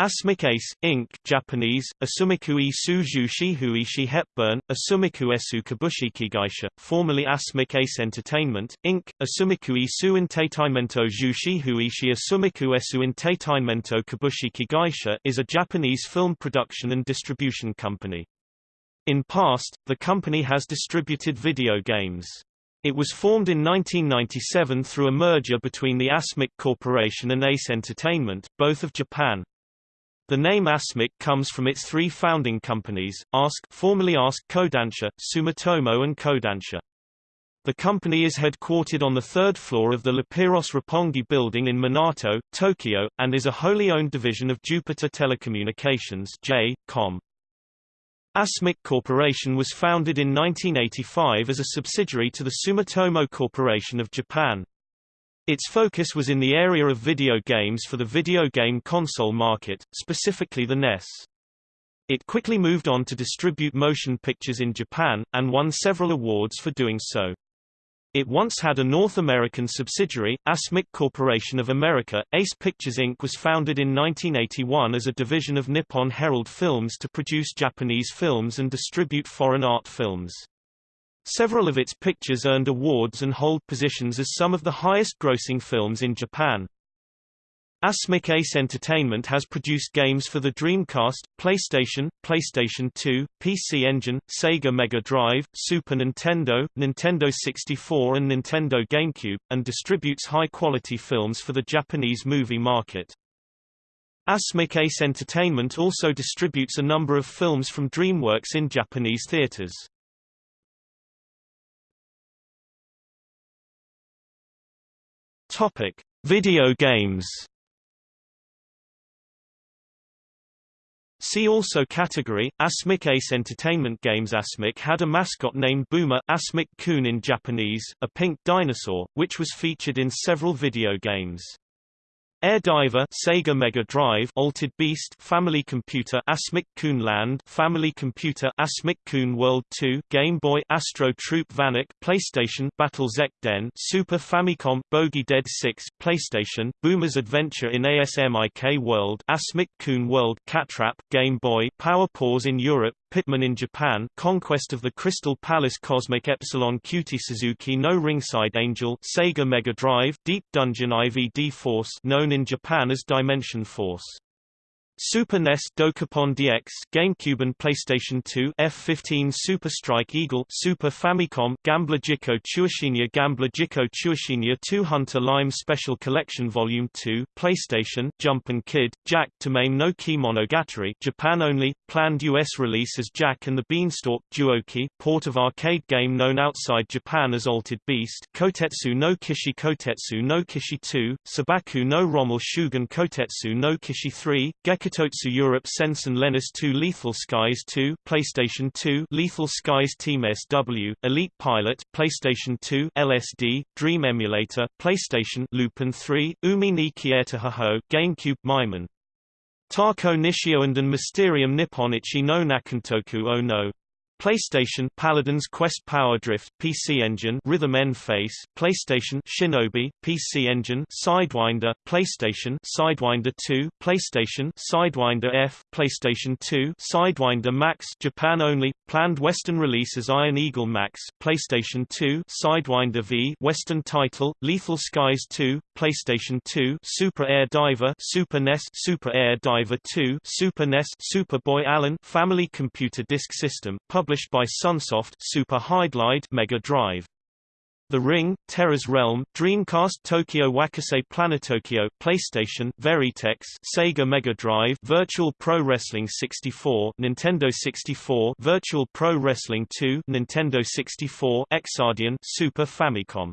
Asmik Ace, Inc. Japanese, Asumiku Isu Jushihuishi Hepburn, Asumiku Esu Kabushikigaisha, formerly Asmik Ace Entertainment, Inc., Asumikui Asumiku Isu Entertainmento Jushihuishi Asumiku Esu Entertainmento Kabushikigaisha is a Japanese film production and distribution company. In past, the company has distributed video games. It was formed in 1997 through a merger between the Asmik Corporation and Ace Entertainment, both of Japan. The name Asmik comes from its three founding companies, ASK formerly ASK Kodansha, Sumitomo and Kodansha. The company is headquartered on the third floor of the Lapeiros Roppongi building in Minato, Tokyo, and is a wholly owned division of Jupiter Telecommunications J. Com. Asmik Corporation was founded in 1985 as a subsidiary to the Sumitomo Corporation of Japan. Its focus was in the area of video games for the video game console market, specifically the NES. It quickly moved on to distribute motion pictures in Japan, and won several awards for doing so. It once had a North American subsidiary, ASMIK Corporation of America. Ace Pictures Inc. was founded in 1981 as a division of Nippon Herald Films to produce Japanese films and distribute foreign art films. Several of its pictures earned awards and hold positions as some of the highest-grossing films in Japan. Asmik Ace Entertainment has produced games for the Dreamcast, PlayStation, PlayStation 2, PC Engine, Sega Mega Drive, Super Nintendo, Nintendo 64 and Nintendo GameCube, and distributes high-quality films for the Japanese movie market. Asmik Ace Entertainment also distributes a number of films from DreamWorks in Japanese theaters. Topic: Video games. See also category, Asmik Ace Entertainment Games Asmik had a mascot named Boomer Asmik-kun in Japanese, a pink dinosaur, which was featured in several video games. Air Diver Sega Mega Drive Altered Beast Family Computer Asmik Kun Land Family Computer Asmik Kun World 2 Game Boy Astro Troop Vanek PlayStation Battle Den Super Famicom Bogey Dead 6 PlayStation Boomer's Adventure in ASMIK World Asmik Kun World Catrap Game Boy Power Pause in Europe Pitman in Japan Conquest of the Crystal Palace Cosmic Epsilon Cutie Suzuki no Ringside Angel Sega Mega Drive Deep Dungeon IVD Force known in Japan as Dimension Force Super NES Dokapon DX GameCube and PlayStation 2 F-15 Super Strike Eagle Super Famicom Gambler Jiko Chuishinya Gambler Jiko Chuishinya 2 Hunter Lime Special Collection Volume 2 PlayStation Jump and Kid Jack to Maim no Kimonogatari Japan only planned US release as Jack and the Beanstalk Duoki port of arcade game known outside Japan as Altered Beast Kotetsu no Kishi Kotetsu no Kishi 2 Sabaku no Rommel Shugen Kotetsu no Kishi 3 Gekko Hitotsu Europe Sensen Lenis 2 Lethal Skies 2 PlayStation 2 Lethal Skies Team SW Elite Pilot PlayStation 2 LSD Dream Emulator PlayStation Lupin 3 Umi ni Kieta Haho GameCube Maiman Tarko Nishio and Mysterium Nippon Ichi no Nakantoku oh no PlayStation Paladin's Quest Power Drift PC Engine Rhythm N Face PlayStation Shinobi PC Engine Sidewinder PlayStation Sidewinder 2 PlayStation Sidewinder F PlayStation 2 Sidewinder Max Japan only planned western release as Iron Eagle Max PlayStation 2 Sidewinder V western title Lethal Skies 2 PlayStation 2 Super Air Diver Super NES Super Air Diver 2 Super NES Super Boy Allen Family Computer Disk System published by Sunsoft Super Mega Drive. The Ring, Terra's Realm, Dreamcast Tokyo Wakase Planetokyo PlayStation Veritex Sega Mega Drive Virtual Pro Wrestling 64 Nintendo 64 Virtual Pro Wrestling 2 Nintendo 64 Exardian Super Famicom